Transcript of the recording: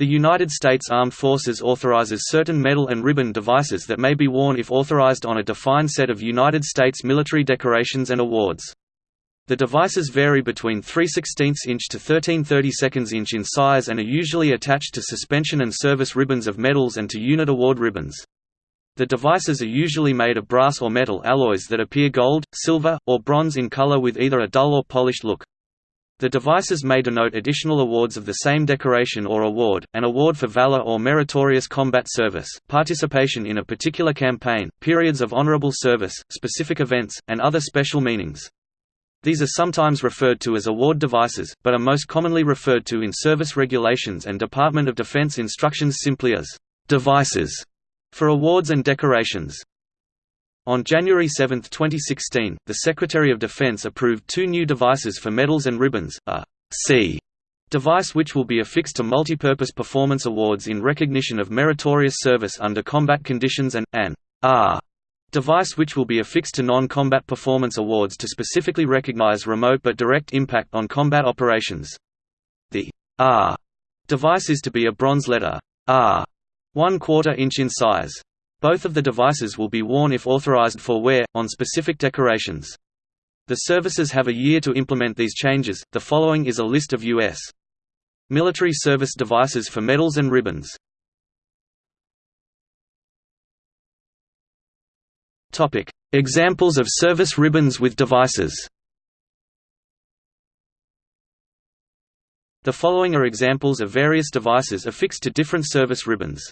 The United States Armed Forces authorizes certain medal and ribbon devices that may be worn if authorized on a defined set of United States military decorations and awards. The devices vary between 3 16 inch to 13 32 inch in size and are usually attached to suspension and service ribbons of medals and to unit award ribbons. The devices are usually made of brass or metal alloys that appear gold, silver, or bronze in color with either a dull or polished look. The devices may denote additional awards of the same decoration or award, an award for valor or meritorious combat service, participation in a particular campaign, periods of honorable service, specific events, and other special meanings. These are sometimes referred to as award devices, but are most commonly referred to in service regulations and Department of Defense instructions simply as devices for awards and decorations. On January 7, 2016, the Secretary of Defense approved two new devices for medals and ribbons, a C device which will be affixed to multipurpose performance awards in recognition of meritorious service under combat conditions and, an R device which will be affixed to non-combat performance awards to specifically recognize remote but direct impact on combat operations. The R device is to be a bronze letter R, 1 quarter inch in size. Both of the devices will be worn if authorized for wear, on specific decorations. The services have a year to implement these changes. The following is a list of U.S. military service devices for medals and ribbons. Topic: Examples of service ribbons with devices. The following are examples of various devices affixed to different service ribbons.